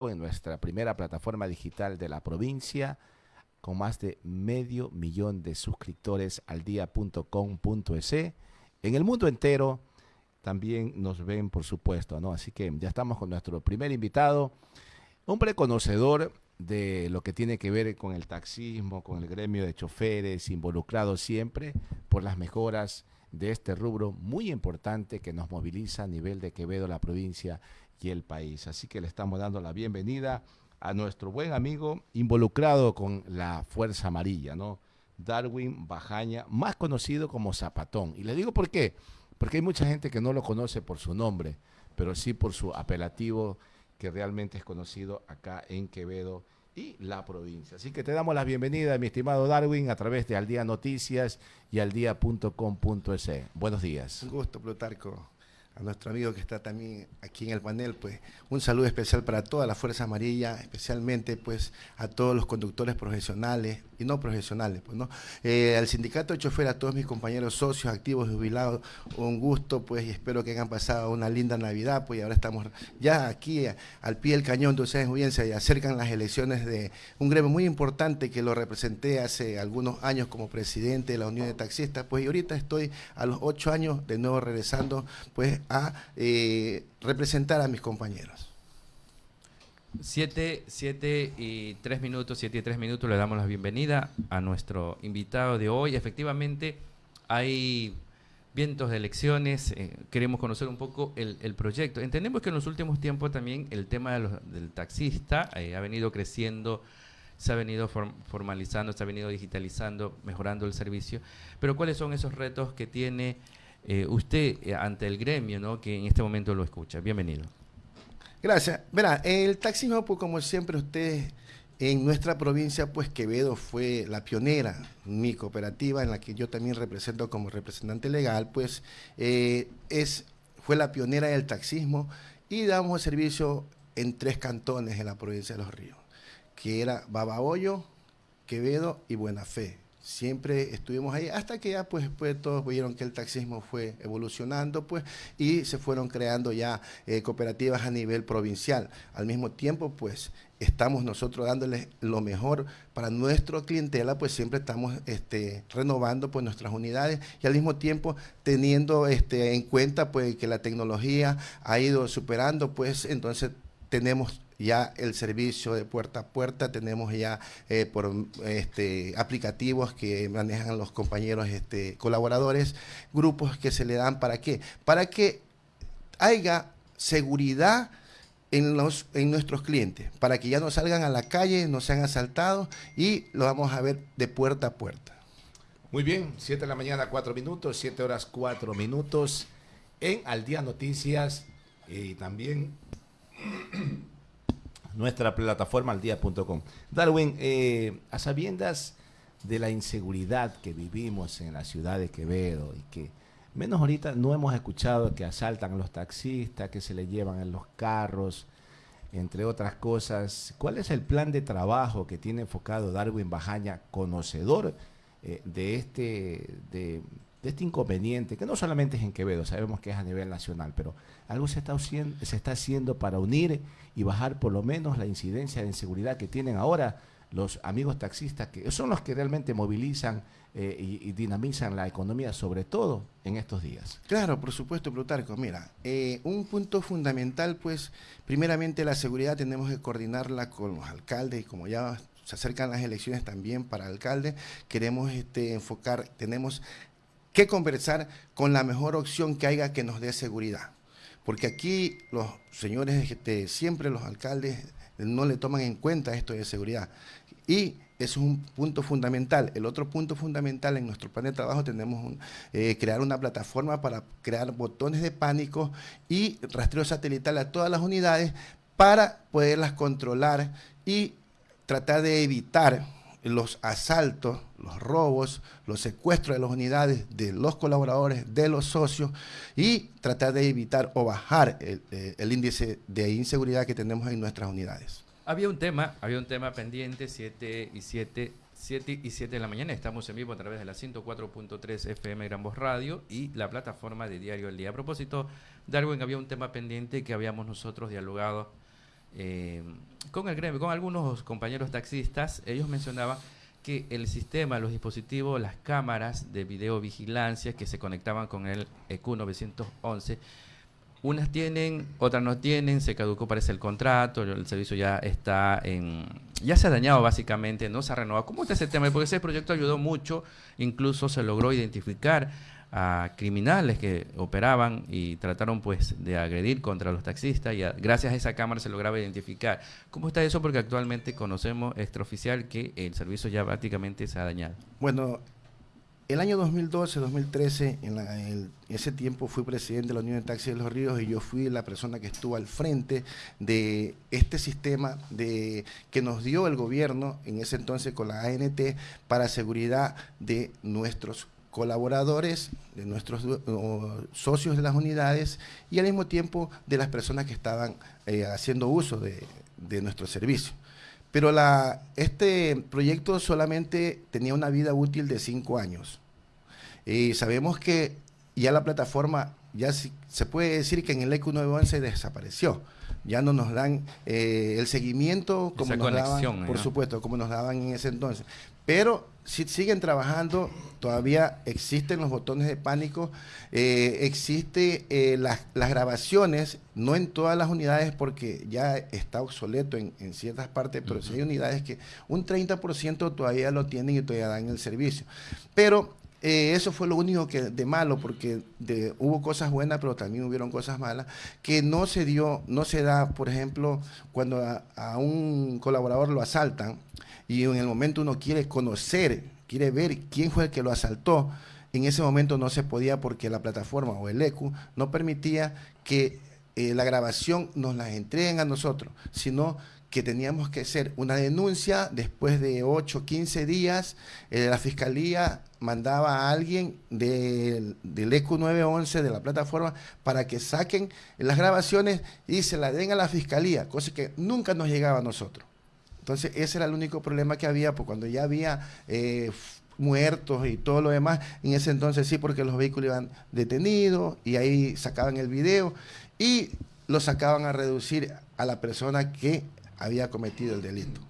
en nuestra primera plataforma digital de la provincia con más de medio millón de suscriptores al día.com.es. En el mundo entero también nos ven, por supuesto, ¿no? Así que ya estamos con nuestro primer invitado, hombre conocedor de lo que tiene que ver con el taxismo, con el gremio de choferes, involucrado siempre por las mejoras de este rubro muy importante que nos moviliza a nivel de Quevedo, la provincia y el país. Así que le estamos dando la bienvenida a nuestro buen amigo involucrado con la Fuerza Amarilla, ¿no? Darwin Bajaña, más conocido como Zapatón. Y le digo por qué, porque hay mucha gente que no lo conoce por su nombre, pero sí por su apelativo que realmente es conocido acá en Quevedo y la provincia. Así que te damos la bienvenida, mi estimado Darwin, a través de Al Día Noticias y aldía.com.es. Buenos días. Un gusto, Plutarco a nuestro amigo que está también aquí en el panel, pues un saludo especial para toda la Fuerza Amarilla, especialmente pues a todos los conductores profesionales y no profesionales, pues no. Eh, al sindicato de chofer, a todos mis compañeros socios, activos, jubilados, un gusto pues y espero que hayan pasado una linda Navidad, pues y ahora estamos ya aquí al pie del cañón de ustedes, audiencia y acercan las elecciones de un gremio muy importante que lo representé hace algunos años como presidente de la Unión de Taxistas, pues y ahorita estoy a los ocho años de nuevo regresando pues a eh, representar a mis compañeros. Siete, siete y tres minutos, siete y tres minutos, le damos la bienvenida a nuestro invitado de hoy. Efectivamente, hay vientos de elecciones, eh, queremos conocer un poco el, proyecto. Entendemos que en los últimos tiempos también el tema del taxista eh, ha venido creciendo, se ha venido formalizando, se ha venido digitalizando, mejorando el servicio, pero ¿cuáles son esos retos que tiene eh, usted eh, ante el gremio, ¿no? que en este momento lo escucha. Bienvenido. Gracias. Verá, el taxismo, pues como siempre usted en nuestra provincia, pues Quevedo fue la pionera, mi cooperativa en la que yo también represento como representante legal, pues eh, es, fue la pionera del taxismo y damos servicio en tres cantones en la provincia de Los Ríos, que era Babahoyo, Quevedo y Buena Fe siempre estuvimos ahí hasta que ya pues, pues, todos vieron que el taxismo fue evolucionando pues y se fueron creando ya eh, cooperativas a nivel provincial. Al mismo tiempo pues estamos nosotros dándoles lo mejor para nuestra clientela, pues siempre estamos este, renovando pues nuestras unidades y al mismo tiempo teniendo este, en cuenta pues que la tecnología ha ido superando, pues entonces tenemos ya el servicio de puerta a puerta, tenemos ya eh, por este, aplicativos que manejan los compañeros este, colaboradores, grupos que se le dan para qué, para que haya seguridad en, los, en nuestros clientes, para que ya no salgan a la calle, no sean asaltados y lo vamos a ver de puerta a puerta. Muy bien, 7 de la mañana, 4 minutos, 7 horas, 4 minutos en Al Día Noticias y también nuestra plataforma aldía.com. Darwin, eh, a sabiendas de la inseguridad que vivimos en la ciudad de Quevedo y que menos ahorita no hemos escuchado que asaltan a los taxistas, que se le llevan en los carros, entre otras cosas. ¿Cuál es el plan de trabajo que tiene enfocado Darwin Bajaña, conocedor eh, de este de, este inconveniente, que no solamente es en Quevedo, sabemos que es a nivel nacional, pero algo se está, se está haciendo para unir y bajar por lo menos la incidencia de inseguridad que tienen ahora los amigos taxistas, que son los que realmente movilizan eh, y, dinamizan la economía, sobre todo en estos días. Claro, por supuesto, Plutarco. Mira, eh, un punto fundamental, pues, primeramente la seguridad tenemos que coordinarla con los alcaldes y como ya se acercan las elecciones también para alcalde, queremos este, enfocar, tenemos que conversar con la mejor opción que haya que nos dé seguridad. Porque aquí los señores, este, siempre los alcaldes no le toman en cuenta esto de seguridad. Y eso es un punto fundamental. El otro punto fundamental en nuestro plan de trabajo tenemos eh, crear una plataforma para crear botones de pánico y rastreo satelital a todas las unidades para poderlas controlar y tratar de evitar los asaltos, los robos, los secuestros de las unidades de los colaboradores, de los socios y tratar de evitar o bajar el, eh, índice de inseguridad que tenemos en nuestras unidades. Había un tema, había un tema pendiente, 7 y 7, 7 y 7 de la mañana. Estamos en vivo a través de la 104.3 FM Gran Voz Radio y la plataforma de Diario El Día. A propósito, Darwin, había un tema pendiente que habíamos nosotros dialogado eh, con el gremio, con algunos compañeros taxistas, ellos mencionaban que el sistema, los dispositivos, las cámaras de videovigilancia que se conectaban con el EQ 911, unas tienen, otras no tienen, se caducó parece el contrato, el servicio ya está en, ya se ha dañado básicamente, no se ha renovado. ¿Cómo está ese tema? Porque ese proyecto ayudó mucho, incluso se logró identificar a criminales que operaban y trataron pues de agredir contra los taxistas y gracias a esa cámara se lograba identificar. ¿Cómo está eso? Porque actualmente conocemos extraoficial que el servicio ya prácticamente se ha dañado. Bueno, el año 2012, 2013, en, ese tiempo fui presidente de la Unión de Taxis de los Ríos y yo fui la persona que estuvo al frente de este sistema de, que nos dio el gobierno en ese entonces con la ANT para seguridad de nuestros colaboradores, de nuestros socios de las unidades y al mismo tiempo de las personas que estaban eh, haciendo uso de, nuestro servicio. Pero la, este proyecto solamente tenía una vida útil de cinco años. Y sabemos que ya la plataforma, ya se puede decir que en el EQ 911 desapareció. Ya no nos dan eh, el seguimiento como nos daban, por supuesto, como nos daban en ese entonces. Pero si siguen trabajando, todavía existen los botones de pánico, eh, existe eh, las, grabaciones, no en todas las unidades porque ya está obsoleto en, ciertas partes, pero sí hay unidades que un 30% todavía lo tienen y todavía dan el servicio. Pero eh, eso fue lo único que de malo, porque hubo cosas buenas, pero también hubieron cosas malas, que no se dio, no se da, por ejemplo, cuando a un colaborador lo asaltan, y en el momento uno quiere conocer, quiere ver quién fue el que lo asaltó, en ese momento no se podía porque la plataforma o el ECU no permitía que eh, la grabación nos la entreguen a nosotros, sino que teníamos que hacer una denuncia después de 8, 15 días, eh, la fiscalía mandaba a alguien del, del ECU 911 de la plataforma para que saquen las grabaciones y se la den a la fiscalía, cosa que nunca nos llegaba a nosotros. Entonces, ese era el único problema que había, pues cuando ya había eh, muertos y todo lo demás, en ese entonces sí, porque los vehículos iban detenidos y ahí sacaban el video y lo sacaban a reducir a la persona que había cometido el delito.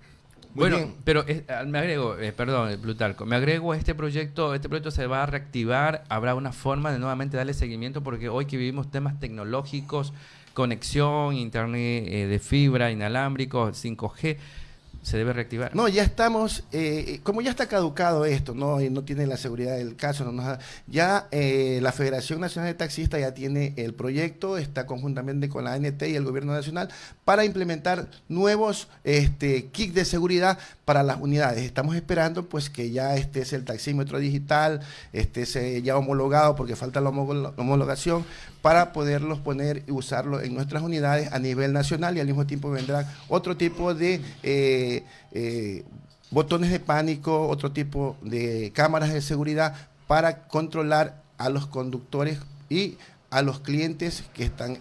bueno, pero ah, me agrego, eh, perdón, Plutarco, me agrego a este proyecto, este proyecto se va a reactivar, habrá una forma de nuevamente darle seguimiento porque hoy que vivimos temas tecnológicos, conexión, internet eh, de fibra, inalámbrico, 5G, se debe reactivar. No, ya estamos, eh, como ya está caducado esto, no, no tiene la seguridad del caso, no ya eh, la Federación Nacional de Taxistas ya tiene el proyecto, está conjuntamente con la ANT y el Gobierno Nacional para implementar nuevos este, kits de seguridad para las unidades. Estamos esperando pues que ya este es el taxímetro digital, este ya homologado porque falta la homologación para poderlos poner y usarlo en nuestras unidades a nivel nacional y al mismo tiempo vendrán otro tipo de eh, eh, botones de pánico, otro tipo de cámaras de seguridad para controlar a los conductores y a los clientes que están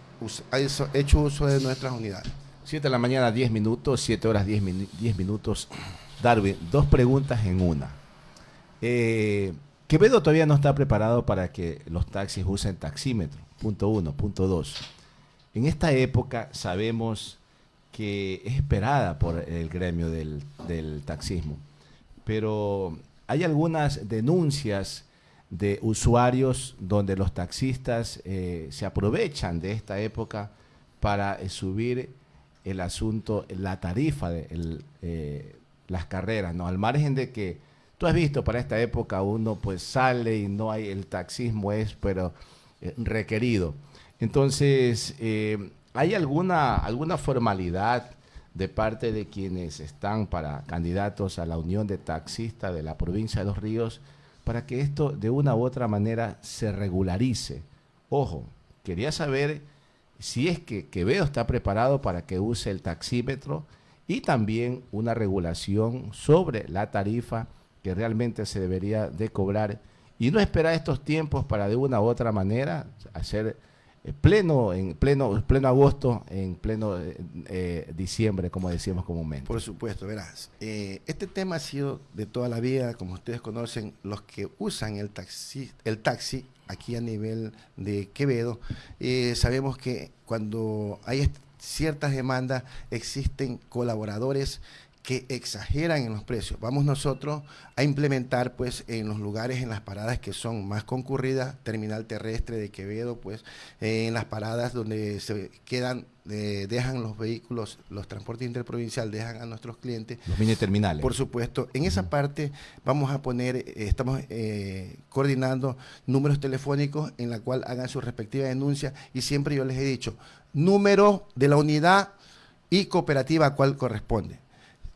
hecho uso de nuestras unidades. 7 de la mañana, 10 minutos, 7 horas, 10, minutos. Darwin, dos preguntas en una. Eh, Quevedo todavía no está preparado para que los taxis usen taxímetro. Punto uno. Punto dos. En esta época sabemos que es esperada por el gremio del, taxismo, pero hay algunas denuncias de usuarios donde los taxistas eh, se aprovechan de esta época para eh, subir el asunto, la tarifa de eh, las carreras, ¿no? Al margen de que tú has visto para esta época uno pues sale y no hay, el taxismo es, pero requerido. Entonces, ¿hay alguna, alguna formalidad de parte de quienes están para candidatos a la Unión de Taxistas de la provincia de Los Ríos para que esto de una u otra manera se regularice? Ojo, quería saber si es que Quevedo está preparado para que use el taxímetro y también una regulación sobre la tarifa que realmente se debería de cobrar y no esperar estos tiempos para de una u otra manera hacer pleno en pleno pleno agosto en pleno eh, eh, diciembre como decíamos comúnmente. Por supuesto verás. Este tema ha sido de toda la vida como ustedes conocen los que usan el taxi el taxi aquí a nivel de Quevedo. Sabemos que cuando hay ciertas demandas existen colaboradores que exageran en los precios. Vamos nosotros a implementar pues en los lugares, en las paradas que son más concurridas, terminal terrestre de Quevedo, pues eh, en las paradas donde se quedan, eh, dejan los vehículos, los transportes interprovincial, dejan a nuestros clientes. Los mini terminales. Por supuesto. En esa parte vamos a poner, eh, estamos coordinando números telefónicos en la cual hagan su respectiva denuncia y siempre yo les he dicho, número de la unidad y cooperativa a cual corresponde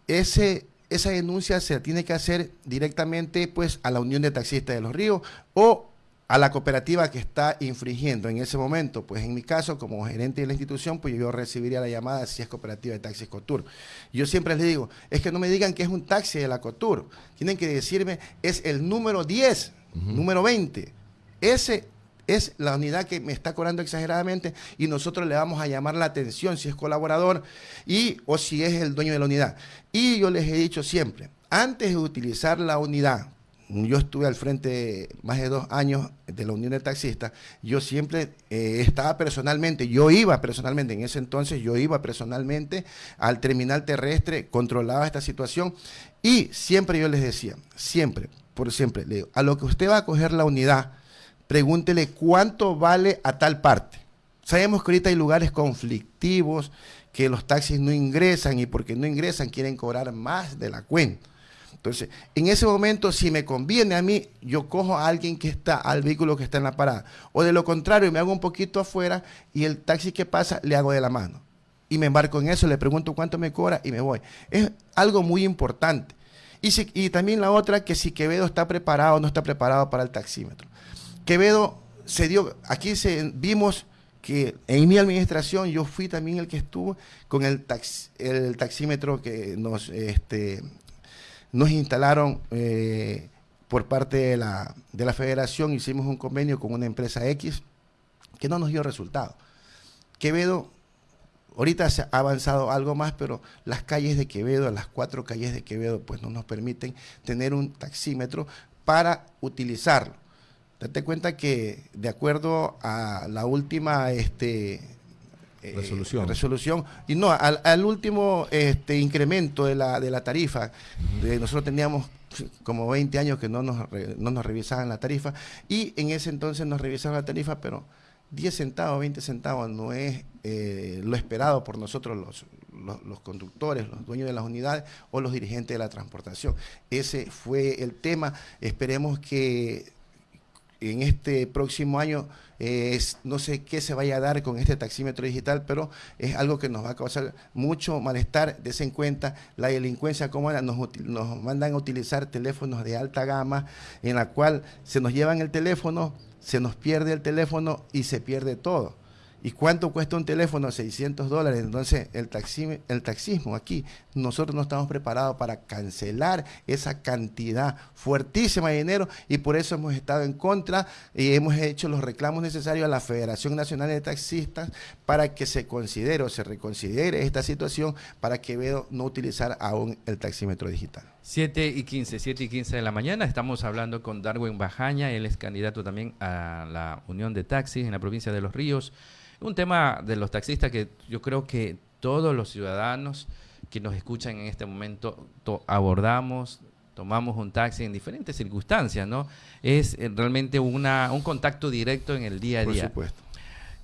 ese, esa denuncia se tiene que hacer directamente pues, a la Unión de Taxistas de los Ríos o a la cooperativa que está infringiendo en ese momento. Pues en mi caso, como gerente de la institución, pues yo recibiría la llamada si es cooperativa de taxis Cotur. Yo siempre les digo, es que no me digan que es un taxi de la Cotur. Tienen que decirme, es el número 10, número 20. Ese es la unidad que me está cobrando exageradamente y nosotros le vamos a llamar la atención si es colaborador y o si es el dueño de la unidad. Y yo les he dicho siempre, antes de utilizar la unidad, yo estuve al frente más de dos años de la Unión de Taxistas, yo siempre eh, estaba personalmente, yo iba personalmente, en ese entonces yo iba personalmente al terminal terrestre, controlaba esta situación y siempre yo les decía, siempre, por siempre, le digo, a lo que usted va a coger la unidad, pregúntele cuánto vale a tal parte. Sabemos que ahorita hay lugares conflictivos, que los taxis no ingresan y porque no ingresan quieren cobrar más de la cuenta. Entonces, en ese momento, si me conviene a mí, yo cojo a alguien que está, al vehículo que está en la parada. O de lo contrario, me hago un poquito afuera y el taxi que pasa le hago de la mano. Y me embarco en eso, le pregunto cuánto me cobra y me voy. Es algo muy importante. Y, y también la otra, que si Quevedo está preparado o no está preparado para el taxímetro. Quevedo se dio, aquí se, vimos que en mi administración yo fui también el que estuvo con el, el taxímetro que nos, este, nos instalaron eh, por parte de la, de la federación, hicimos un convenio con una empresa X que no nos dio resultado. Quevedo, ahorita se ha avanzado algo más, pero las calles de Quevedo, las cuatro calles de Quevedo, pues no nos permiten tener un taxímetro para utilizarlo. Date cuenta que de acuerdo a la última este, eh, resolución. resolución, y no, al, último este, incremento de la, de la tarifa, nosotros teníamos como 20 años que no nos, no nos revisaban la tarifa, y en ese entonces nos revisaban la tarifa, pero 10 centavos, 20 centavos no es eh, lo esperado por nosotros los, los, los, conductores, los dueños de las unidades o los dirigentes de la transportación. Ese fue el tema. Esperemos que en este próximo año eh, no sé qué se vaya a dar con este taxímetro digital, pero es algo que nos va a causar mucho malestar. Des en cuenta la delincuencia, como nos, nos mandan a utilizar teléfonos de alta gama, en la cual se nos llevan el teléfono, se nos pierde el teléfono y se pierde todo. ¿Y cuánto cuesta un teléfono? 600 dólares. Entonces, el, el taxismo aquí, nosotros no estamos preparados para cancelar esa cantidad fuertísima de dinero y por eso hemos estado en contra y hemos hecho los reclamos necesarios a la Federación Nacional de Taxistas para que se considere o se reconsidere esta situación para que veo no utilizar aún el taxímetro digital. 7 y 15, 7 y 15 de la mañana. Estamos hablando con Darwin Bajaña, él es candidato también a la Unión de Taxis en la provincia de Los Ríos. Un tema de los taxistas que yo creo que todos los ciudadanos que nos escuchan en este momento abordamos, tomamos un taxi en diferentes circunstancias, ¿no? Es eh, realmente una, un contacto directo en el día a día. Por supuesto.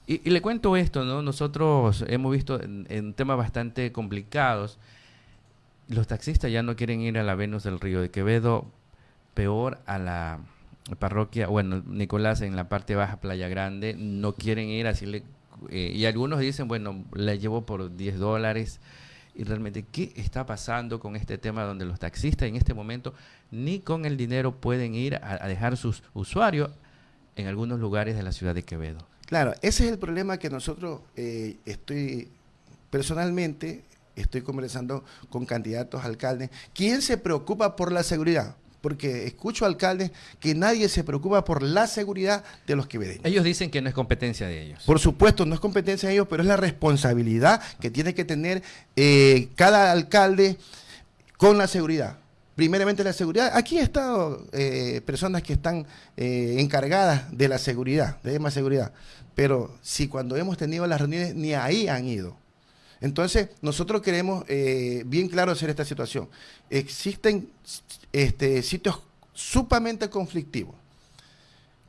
Y, le cuento esto, ¿no? Nosotros hemos visto en, temas bastante complicados, los taxistas ya no quieren ir a la Venus del Río de Quevedo, peor a la parroquia, bueno, Nicolás en la parte baja, Playa Grande, no quieren ir, así le eh, y algunos dicen, bueno, la llevo por 10 dólares. Y realmente, ¿qué está pasando con este tema donde los taxistas en este momento ni con el dinero pueden ir a, dejar sus usuarios en algunos lugares de la ciudad de Quevedo? Claro, ese es el problema que nosotros eh, estoy personalmente estoy conversando con candidatos a alcaldes. ¿Quién se preocupa por la seguridad? porque escucho alcaldes que nadie se preocupa por la seguridad de los quevedeños. Ellos dicen que no es competencia de ellos. Por supuesto, no es competencia de ellos, pero es la responsabilidad que tiene que tener eh, cada alcalde con la seguridad. Primeramente la seguridad. Aquí estado eh, personas que están eh, encargadas de la seguridad, de más seguridad. Pero si cuando hemos tenido las reuniones ni ahí han ido. Entonces, nosotros queremos eh, bien claro hacer esta situación. Existen este, sitios sumamente conflictivos,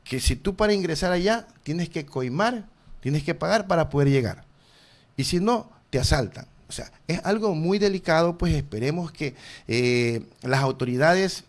que si tú para ingresar allá tienes que coimar, tienes que pagar para poder llegar. Y si no, te asaltan. O sea, es algo muy delicado, pues esperemos que eh, las autoridades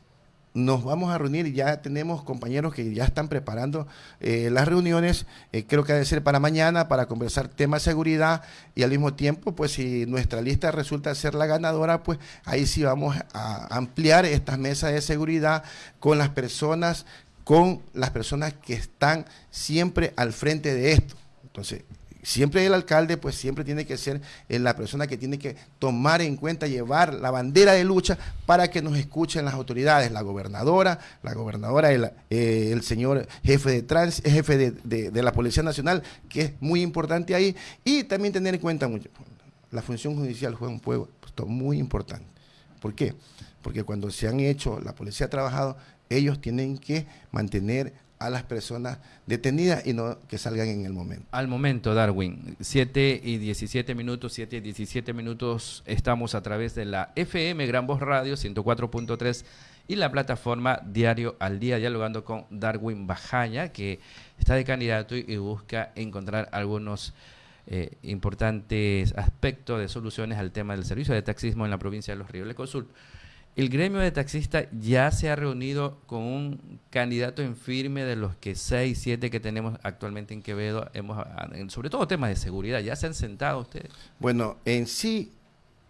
nos vamos a reunir y ya tenemos compañeros que ya están preparando eh, las reuniones, eh, creo que debe ser para mañana, para conversar temas de seguridad y al mismo tiempo, pues si nuestra lista resulta ser la ganadora, pues ahí sí vamos a ampliar estas mesas de seguridad con las personas, con las personas que están siempre al frente de esto. Entonces, siempre el alcalde pues siempre tiene que ser eh, la persona que tiene que tomar en cuenta, llevar la bandera de lucha para que nos escuchen las autoridades, la gobernadora, la gobernadora, el, eh, señor jefe de trans, jefe de, la Policía Nacional, que es muy importante ahí, y también tener en cuenta mucho, la función judicial juega un puesto muy importante. ¿Por qué? Porque cuando se han hecho, la policía ha trabajado, ellos tienen que mantener a las personas detenidas y no que salgan en el momento. Al momento, Darwin, 7 y 17 minutos, 7 y 17 minutos, estamos a través de la FM Gran Voz Radio 104.3 y la plataforma Diario al Día, dialogando con Darwin Bajaña, que está de candidato y, busca encontrar algunos eh, importantes aspectos de soluciones al tema del servicio de taxismo en la provincia de Los Ríos. Le consulto. El gremio de taxistas ya se ha reunido con un candidato en firme de los que seis, siete que tenemos actualmente en Quevedo, hemos, sobre todo temas de seguridad. ¿Ya se han sentado ustedes? Bueno, en sí,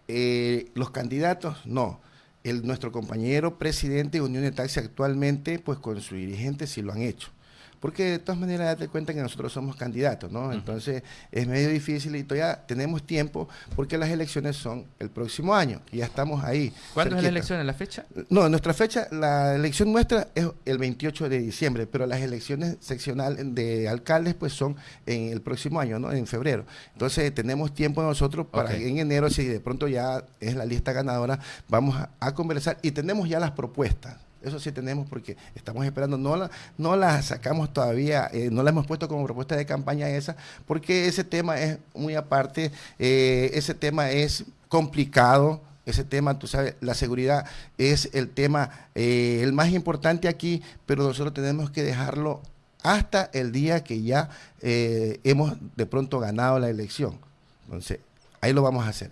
eh, los candidatos no. El, nuestro compañero presidente de Unión de Taxi actualmente, pues con su dirigente sí lo han hecho porque de todas maneras date cuenta que nosotros somos candidatos, ¿no? Entonces es medio difícil y todavía tenemos tiempo porque las elecciones son el próximo año y ya estamos ahí. ¿Cuándo es la elección? ¿En la fecha? No, nuestra fecha, la elección nuestra es el 28 de diciembre, pero las elecciones seccionales de alcaldes pues son en el próximo año, ¿no? En febrero. Entonces tenemos tiempo nosotros para en enero, si de pronto ya es la lista ganadora, vamos a conversar y tenemos ya las propuestas. Eso sí tenemos porque estamos esperando, no la, no la sacamos todavía, eh, no la hemos puesto como propuesta de campaña esa, porque ese tema es muy aparte, eh, ese tema es complicado, ese tema, tú sabes, la seguridad es el tema eh, el más importante aquí, pero nosotros tenemos que dejarlo hasta el día que ya hemos de pronto ganado la elección. Entonces, ahí lo vamos a hacer.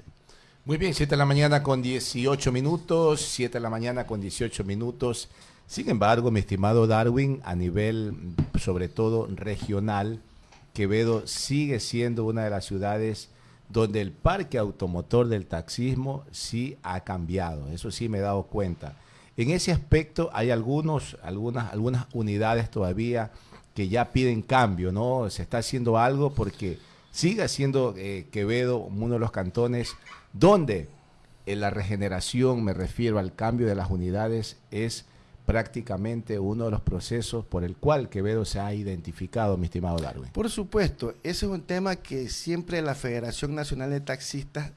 Muy bien, 7 de la mañana con 18 minutos, 7 de la mañana con 18 minutos. Sin embargo, mi estimado Darwin, a nivel sobre todo regional, Quevedo sigue siendo una de las ciudades donde el parque automotor del taxismo sí ha cambiado. Eso sí me he dado cuenta. En ese aspecto hay algunos, algunas, algunas unidades todavía que ya piden cambio, ¿no? Se está haciendo algo porque sigue siendo eh, Quevedo uno de los cantones donde en la regeneración, me refiero al cambio de las unidades, es prácticamente uno de los procesos por el cual Quevedo se ha identificado, mi estimado Darwin. Por supuesto, ese es un tema que siempre la Federación Nacional de Taxistas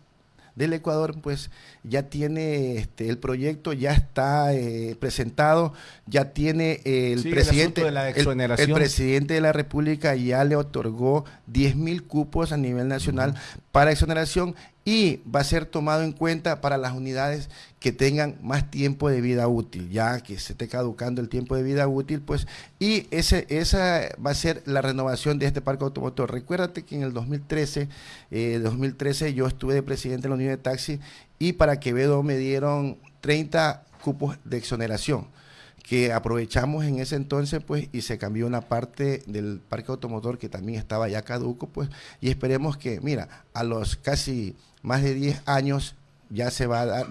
del Ecuador, pues ya tiene este, el proyecto, ya está eh, presentado, ya tiene el presidente de la. El, presidente de la República ya le otorgó 10 mil cupos a nivel nacional para exoneración y va a ser tomado en cuenta para las unidades que tengan más tiempo de vida útil, ya que se esté caducando el tiempo de vida útil, pues, y ese, esa va a ser la renovación de este parque automotor. Recuérdate que en el 2013, 2013 eh, yo estuve de presidente de la unidad de taxi y para Quevedo me dieron 30 cupos de exoneración que aprovechamos en ese entonces, pues, y se cambió una parte del parque automotor que también estaba ya caduco, pues, y esperemos que, mira, a los casi más de 10 años ya se va a dar,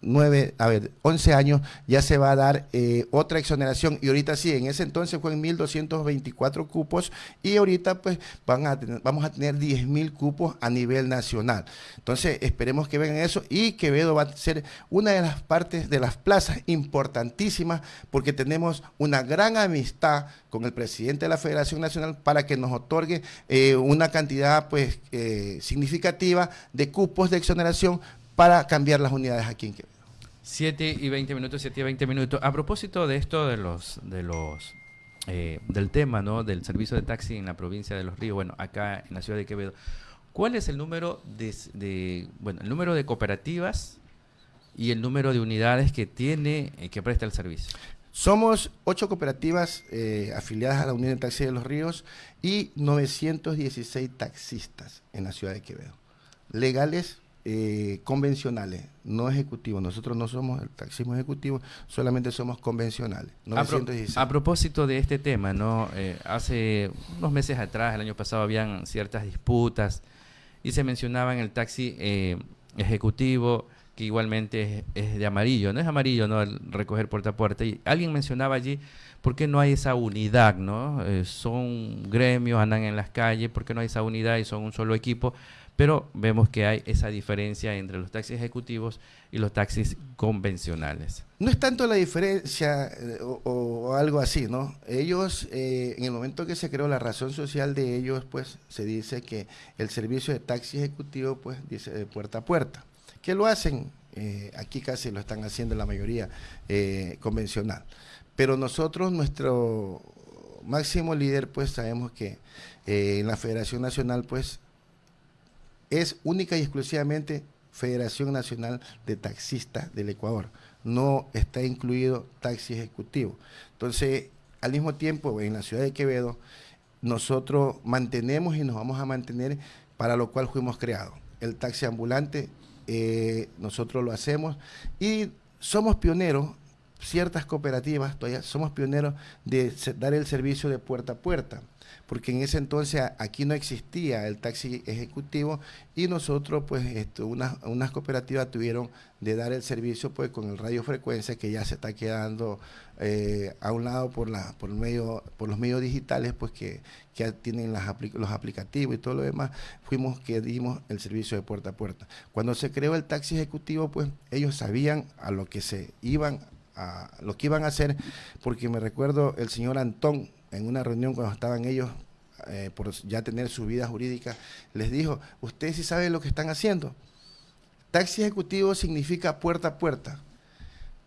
nueve, a ver, 11 años, ya se va a dar eh, otra exoneración. Y ahorita sí, en ese entonces fue en 1.224 cupos y ahorita pues van a vamos a tener 10.000 cupos a nivel nacional. Entonces esperemos que vengan eso y Quevedo va a ser una de las partes de las plazas importantísimas porque tenemos una gran amistad con el presidente de la Federación Nacional para que nos otorgue eh, una cantidad pues eh, significativa de cupos de exoneración para cambiar las unidades aquí en Quevedo. 7 y 20 minutos, 7 y 20 minutos. A propósito de esto de los, de los, eh, del tema, ¿no? Del servicio de taxi en la provincia de Los Ríos, bueno, acá en la ciudad de Quevedo. ¿Cuál es el número de, bueno, el número de cooperativas y el número de unidades que tiene, eh, que presta el servicio? Somos ocho cooperativas eh, afiliadas a la Unión de Taxis de los Ríos y 916 taxistas en la ciudad de Quevedo. Legales, eh, convencionales, no ejecutivos. Nosotros no somos el taxismo ejecutivo, solamente somos convencionales. A, propósito de este tema, ¿no? hace unos meses atrás, el año pasado, habían ciertas disputas y se mencionaba en el taxi eh, ejecutivo que igualmente es, de amarillo, no es amarillo, ¿no? El recoger puerta a puerta. Y alguien mencionaba allí, ¿por qué no hay esa unidad, no? Eh, son gremios, andan en las calles, ¿por qué no hay esa unidad y son un solo equipo? Pero vemos que hay esa diferencia entre los taxis ejecutivos y los taxis convencionales. No es tanto la diferencia eh, o, algo así, ¿no? Ellos, eh, en el momento que se creó la razón social de ellos, pues se dice que el servicio de taxi ejecutivo, pues dice de puerta a puerta. ¿Qué lo hacen? Eh, aquí casi lo están haciendo la mayoría convencional. Pero nosotros, nuestro máximo líder, pues sabemos que en la Federación Nacional, pues es única y exclusivamente Federación Nacional de Taxistas del Ecuador. No está incluido taxi ejecutivo. Entonces, al mismo tiempo, en la ciudad de Quevedo, nosotros mantenemos y nos vamos a mantener para lo cual fuimos creados. El taxi ambulante, eh, nosotros lo hacemos y somos pioneros, ciertas cooperativas todavía somos pioneros de dar el servicio de puerta a puerta porque en ese entonces aquí no existía el taxi ejecutivo y nosotros, pues, esto, unas, unas cooperativas tuvieron de dar el servicio pues con el radiofrecuencia que ya se está quedando eh, a un lado por la por medio por los medios digitales pues que, que tienen las los aplicativos y todo lo demás fuimos que dimos el servicio de puerta a puerta. Cuando se creó el taxi ejecutivo pues ellos sabían a lo que se iban a lo que iban a hacer porque me recuerdo el señor Antón en una reunión cuando estaban ellos eh, por ya tener su vida jurídica, les dijo, ustedes sí saben lo que están haciendo. Taxi ejecutivo significa puerta a puerta.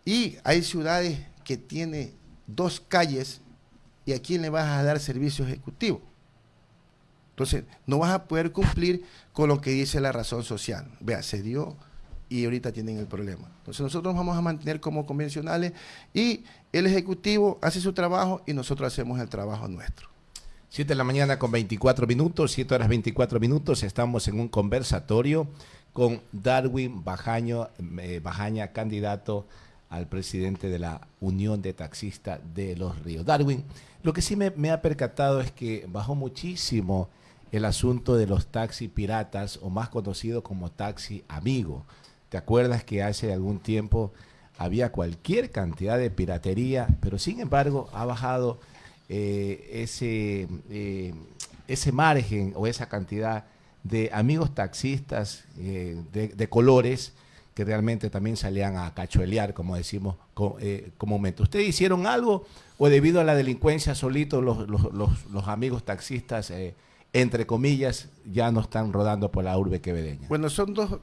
Y hay ciudades que tienen dos calles y a quién le vas a dar servicio ejecutivo. Entonces, no vas a poder cumplir con lo que dice la razón social. Vea, se dio y ahorita tienen el problema. Entonces nosotros vamos a mantener como convencionales y el Ejecutivo hace su trabajo y nosotros hacemos el trabajo nuestro. 7 de la mañana con 24 minutos, 7 horas 24 minutos, estamos en un conversatorio con Darwin Bajaño, eh, Bajaña, candidato al presidente de la Unión de Taxistas de Los Ríos. Darwin, lo que sí me, ha percatado es que bajó muchísimo el asunto de los taxis piratas o más conocido como taxi amigo. ¿Te acuerdas que hace algún tiempo había cualquier cantidad de piratería, pero sin embargo ha bajado eh, ese, eh, ese margen o esa cantidad de amigos taxistas eh, de, colores que realmente también salían a cachuelear, como decimos comúnmente. ¿Ustedes hicieron algo o debido a la delincuencia solito los, los, los amigos taxistas, entre comillas, ya no están rodando por la urbe quevedeña? Bueno, son dos,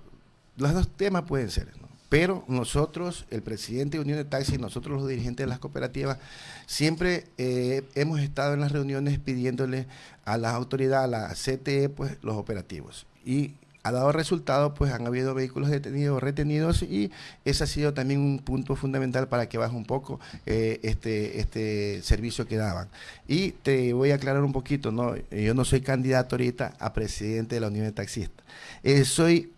los dos temas pueden ser, pero nosotros, el presidente de Unión de Taxi, nosotros los dirigentes de las cooperativas, siempre eh, hemos estado en las reuniones pidiéndole a las autoridades, a la CTE, pues los operativos. Y ha dado resultado, pues han habido vehículos detenidos, retenidos y ese ha sido también un punto fundamental para que baje un poco eh, este, este servicio que daban. Y te voy a aclarar un poquito, ¿no? yo no soy candidato ahorita a presidente de la Unión de Taxistas. Eh, soy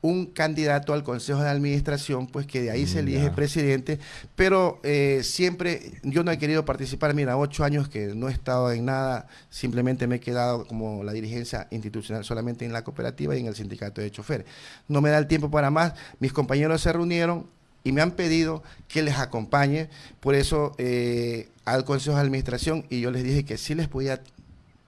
un candidato al Consejo de Administración, pues que de ahí se elige presidente, pero eh, siempre yo no he querido participar, mira, ocho años que no he estado en nada, simplemente me he quedado como la dirigencia institucional solamente en la cooperativa y en el sindicato de choferes. No me da el tiempo para más, mis compañeros se reunieron y me han pedido que les acompañe, por eso eh, al Consejo de Administración y yo les dije que sí les podía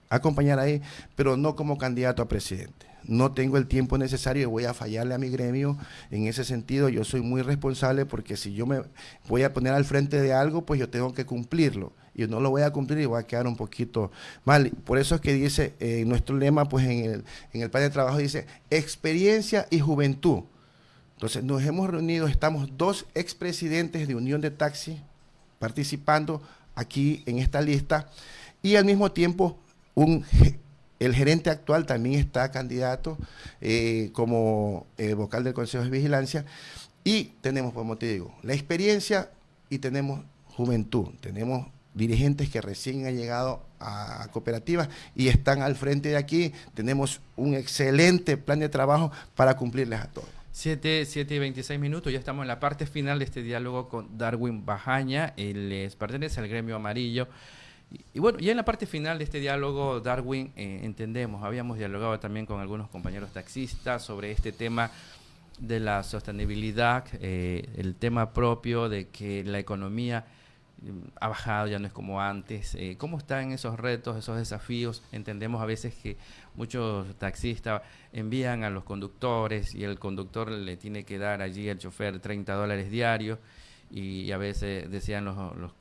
acompañar ahí, pero no como candidato a presidente no tengo el tiempo necesario y voy a fallarle a mi gremio en ese sentido. Yo soy muy responsable porque si yo me voy a poner al frente de algo, pues yo tengo que cumplirlo. Y no lo voy a cumplir y voy a quedar un poquito mal. Por eso es que dice, eh, nuestro lema, pues en el, en el plan de trabajo dice, experiencia y juventud. Entonces nos hemos reunido, estamos dos expresidentes de Unión de Taxi participando aquí en esta lista y al mismo tiempo un El gerente actual también está candidato eh, como eh, vocal del Consejo de Vigilancia. Y tenemos, como te digo, la experiencia y tenemos juventud. Tenemos dirigentes que recién han llegado a cooperativas y están al frente de aquí. Tenemos un excelente plan de trabajo para cumplirles a todos. 7, 7 y 26 minutos, ya estamos en la parte final de este diálogo con Darwin Bajaña, él les pertenece al gremio amarillo. Y, bueno, ya en la parte final de este diálogo, Darwin, eh, entendemos, habíamos dialogado también con algunos compañeros taxistas sobre este tema de la sostenibilidad, eh, el tema propio de que la economía ha bajado, ya no es como antes. Eh, ¿Cómo están esos retos, esos desafíos? Entendemos a veces que muchos taxistas envían a los conductores y el conductor le tiene que dar allí al chofer 30 dólares diarios y a veces decían los,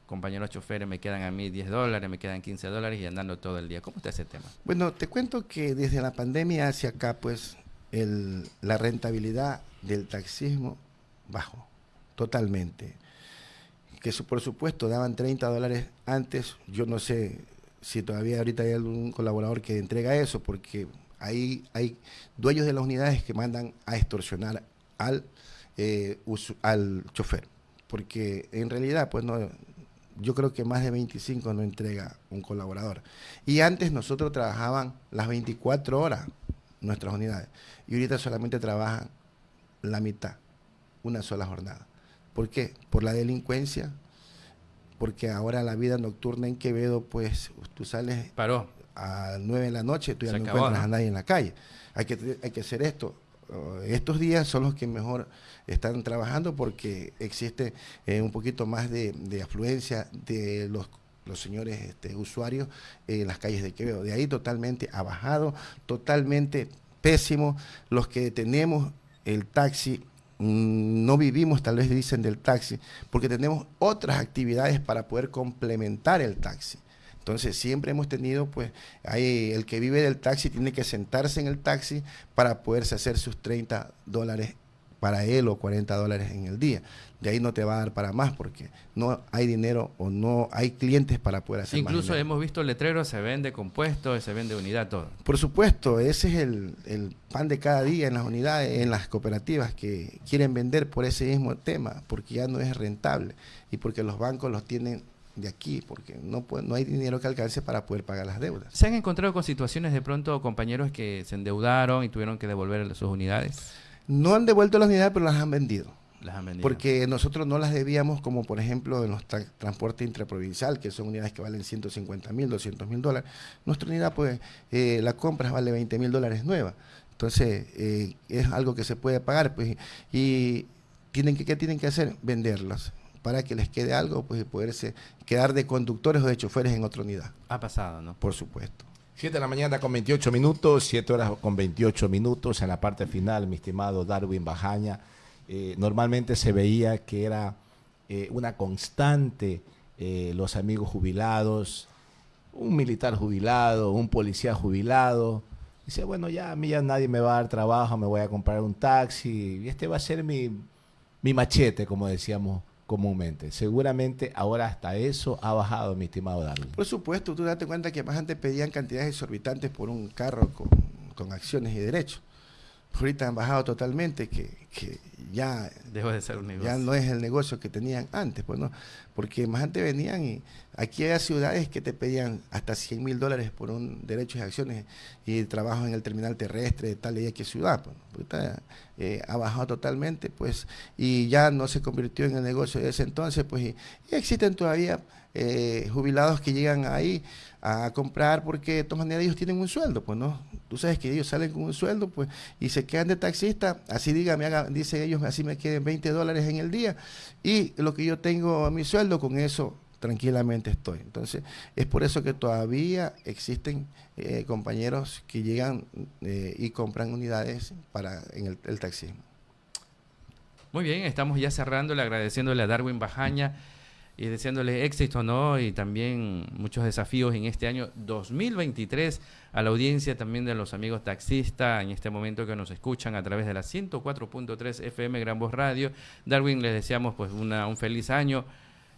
compañeros choferes, me quedan a mí 10 dólares, me quedan 15 dólares y andando todo el día. ¿Cómo está ese tema? Bueno, te cuento que desde la pandemia hacia acá, pues la rentabilidad del taxismo bajó totalmente que por supuesto daban 30 dólares antes, yo no sé si todavía ahorita hay algún colaborador que entrega eso, porque ahí hay dueños de las unidades que mandan a extorsionar al, eh, al chofer, porque en realidad pues no, yo creo que más de 25 no entrega un colaborador. Y antes nosotros trabajaban las 24 horas nuestras unidades, y ahorita solamente trabajan la mitad, una sola jornada. ¿Por qué? Por la delincuencia, porque ahora la vida nocturna en Quevedo, pues tú sales Paró. a 9 de la noche, tú ya no encuentras a nadie en la calle. Hay que, hay que hacer esto. Uh, estos días son los que mejor están trabajando porque existe eh, un poquito más de, afluencia de los los señores este, usuarios en las calles de Quevedo. De ahí totalmente ha bajado, totalmente pésimo. Los que tenemos el taxi Mm, no vivimos, tal vez dicen, del taxi, porque tenemos otras actividades para poder complementar el taxi. Entonces siempre hemos tenido, pues, ahí el que vive del taxi tiene que sentarse en el taxi para poderse hacer sus 30 dólares para él o 40 dólares en el día de ahí no te va a dar para más porque no hay dinero o no hay clientes para poder hacer Incluso hemos visto letreros, se vende compuesto, se vende unidad, todo. Por supuesto, ese es el, el, pan de cada día en las unidades, en las cooperativas que quieren vender por ese mismo tema, porque ya no es rentable y porque los bancos los tienen de aquí, porque no, no hay dinero que alcance para poder pagar las deudas. ¿Se han encontrado con situaciones de pronto compañeros que se endeudaron y tuvieron que devolver sus unidades? No han devuelto las unidades, pero las han vendido. Porque nosotros no las debíamos como por ejemplo en los transportes intraprovincial, que son unidades que valen 150 mil, 200 mil dólares. Nuestra unidad pues eh, la compra vale 20 mil dólares nueva. Entonces eh, es algo que se puede pagar pues y tienen que, ¿qué tienen que hacer? Venderlas para que les quede algo pues y poderse quedar de conductores o de choferes en otra unidad. Ha pasado, ¿no? Por supuesto. 7 de la mañana con 28 minutos, 7 horas con 28 minutos en la parte final, mi estimado Darwin Bajaña. Eh, normalmente se veía que era eh, una constante eh, los amigos jubilados, un militar jubilado, un policía jubilado. Dice, bueno, ya a mí ya nadie me va a dar trabajo, me voy a comprar un taxi y este va a ser mi, mi machete, como decíamos comúnmente. Seguramente ahora hasta eso ha bajado, mi estimado Darwin. Por supuesto, tú date cuenta que más antes pedían cantidades exorbitantes por un carro con, con acciones y derechos ahorita han bajado totalmente, que, que ya, Dejó de ser un negocio. ya no es el negocio que tenían antes, pues no, porque más antes venían y aquí hay ciudades que te pedían hasta 100 mil dólares por un derecho de acciones y trabajo en el terminal terrestre de tal y que ciudad, pues, ahorita eh, ha bajado totalmente, pues, y ya no se convirtió en el negocio de ese entonces, pues, y, existen todavía eh, jubilados que llegan ahí a comprar porque de todas maneras ellos tienen un sueldo, pues no. Tú sabes que ellos salen con un sueldo, pues, y se quedan de taxista, así diga, me haga, dicen ellos, así me queden 20 dólares en el día, y lo que yo tengo a mi sueldo, con eso tranquilamente estoy. Entonces, es por eso que todavía existen eh, compañeros que llegan eh, y compran unidades para en el, el taxismo. Muy bien, estamos ya cerrándole, agradeciéndole a Darwin Bajaña y deseándole éxito, ¿no? Y también muchos desafíos en este año 2023 a la audiencia también de los amigos taxistas en este momento que nos escuchan a través de la 104.3 FM Gran Voz Radio. Darwin, les deseamos pues una, un feliz año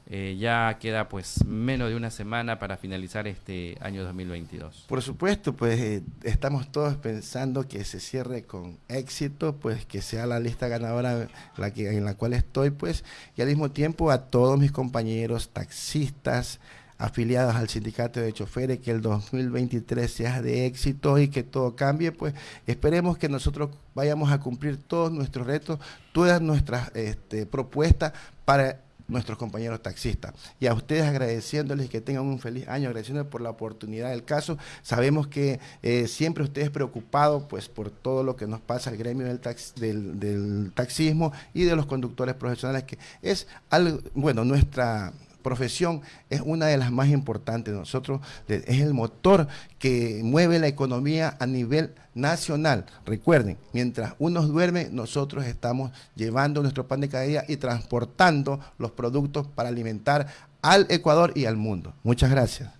Eh, ya queda pues menos de una semana para finalizar este año 2022. Por supuesto, pues eh, estamos todos pensando que se cierre con éxito, pues que sea la lista ganadora la que, en la cual estoy, pues, y al mismo tiempo a todos mis compañeros taxistas, afiliados al sindicato de choferes, que el 2023 sea de éxito y que todo cambie, pues esperemos que nosotros vayamos a cumplir todos nuestros retos, todas nuestras este, propuestas para nuestros compañeros taxistas. Y a ustedes agradeciéndoles que tengan un feliz año, agradeciéndoles por la oportunidad del caso. Sabemos que eh, siempre ustedes preocupados pues, por todo lo que nos pasa al gremio del, del, del taxismo y de los conductores profesionales, que es algo, bueno, nuestra profesión es una de las más importantes. Nosotros es el motor que mueve la economía a nivel nacional. Recuerden, mientras unos duermen, nosotros estamos llevando nuestro pan de cada día y transportando los productos para alimentar al Ecuador y al mundo. Muchas gracias.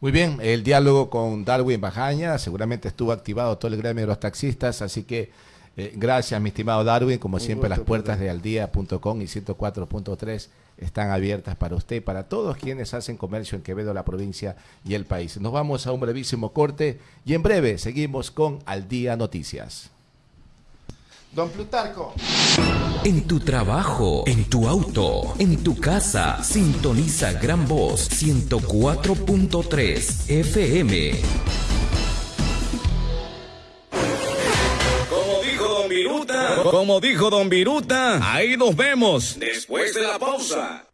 Muy bien, el diálogo con Darwin Bajaña, seguramente estuvo activado todo el gremio de los taxistas, así que eh, gracias, mi estimado Darwin. Como siempre, las puertas de aldía.com y 104.3 están abiertas para usted y para todos quienes hacen comercio en Quevedo, la provincia y el país. Nos vamos a un brevísimo corte y en breve seguimos con Al Día Noticias. Don Plutarco. En tu trabajo, en tu auto, en tu casa, sintoniza Gran Voz 104.3 FM. Como dijo Don Viruta, ahí nos vemos. Después de la pausa.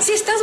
Si estás